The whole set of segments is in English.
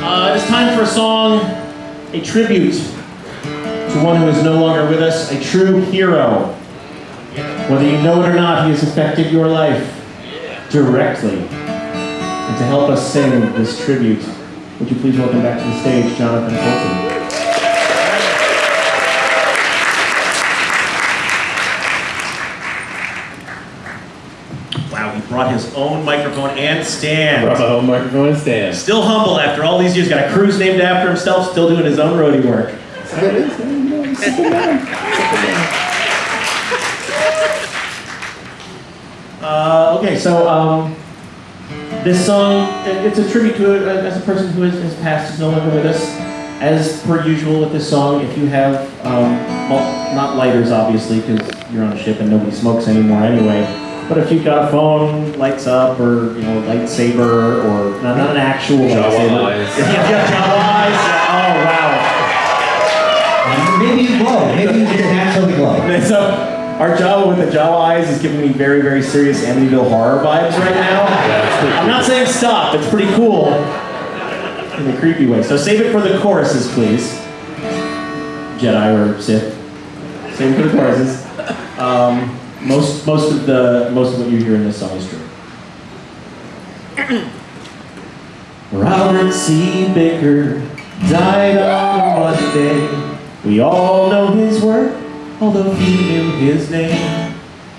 Uh, it's time for a song, a tribute to one who is no longer with us, a true hero. Whether you know it or not, he has affected your life directly. And to help us sing this tribute, would you please welcome back to the stage Jonathan Coulton. Wow, he brought his own microphone and stand. Brought my own microphone and stand. Still humble after all these years. Got a cruise named after himself, still doing his own roadie work. Uh, okay, so um, this song, it's a tribute to a, as a person who has, has passed, is no longer with us. As per usual with this song, if you have, um, well, not lighters obviously, because you're on a ship and nobody smokes anymore anyway, but if you've got a phone, lights up, or, you know, lightsaber, or, not, not an actual Jawa lightsaber. eyes. If you've got Jawa eyes, oh wow. Maybe you glow. Maybe you just naturally glow. So our Jawa with the Jawa eyes is giving me very, very serious Amityville horror vibes right now. that's pretty I'm not saying stop. It's pretty cool in a creepy way. So save it for the choruses, please. Jedi or Sith. Save it for the choruses. Um, most, most of the, most of what you hear in this song is true. Robert C. Baker died on Monday. We all know his work, although few knew his name.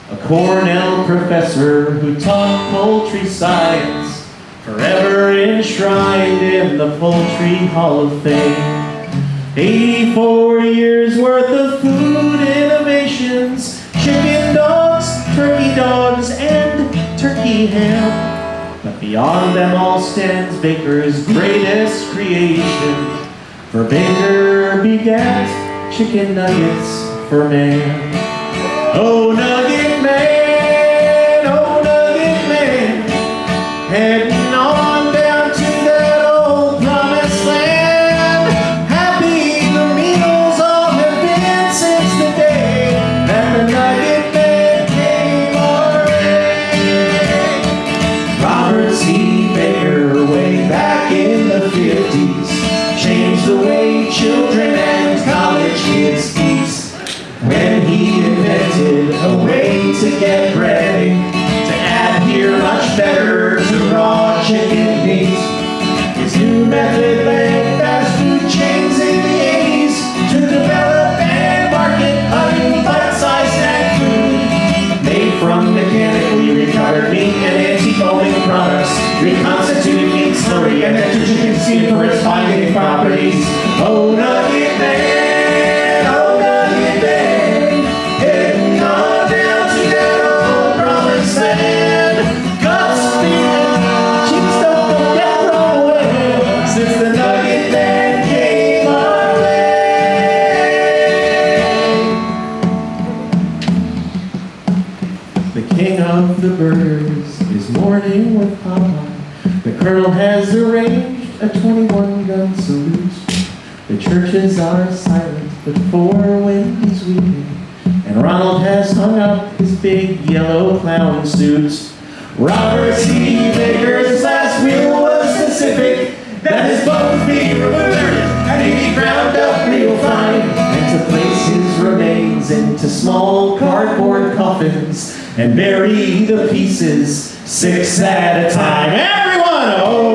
A Cornell professor who taught poultry science, forever enshrined in the Poultry Hall of Fame. 84 years worth of food innovations, ham. But beyond them all stands Baker's greatest creation. For Baker begat chicken nuggets for man. Oh, nugget get breading to adhere much better to raw chicken meat. His new method led fast food chains in the 80s to develop and market new bite-sized snack food made from mechanically recovered meat and anti-foaming products, reconstituted meat slurry, and nitrogen consumed for its binding properties. Oh, nugget mourning with Popeye. The colonel has arranged a 21 gun salute. The churches are silent, but for Wendy's weeping. And Ronald has hung up his big yellow clown suit. Robert C. Baker's and bury the pieces six at a time. Everyone, oh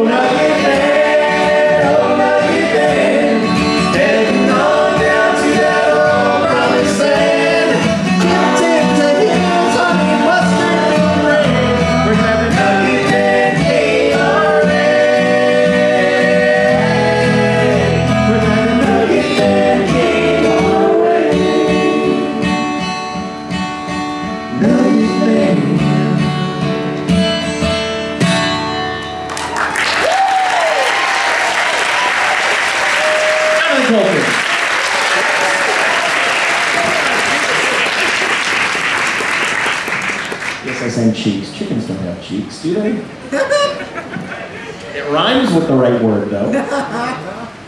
Yes, I sang cheeks. Chickens don't have cheeks, do they? it rhymes with the right word, though.